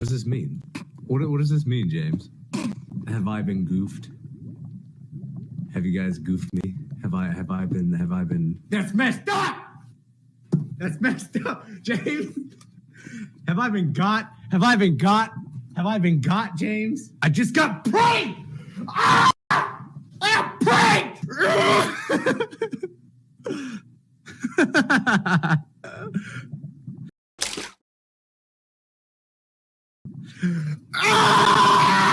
does this mean? What, what does this mean, James? Have I been goofed? Have you guys goofed me? Have I have I been have I been That's messed up. That's messed up, James. Have I been got? Have I been got? Have I been got, James? I just got pranked. Ah! I got pranked. ah!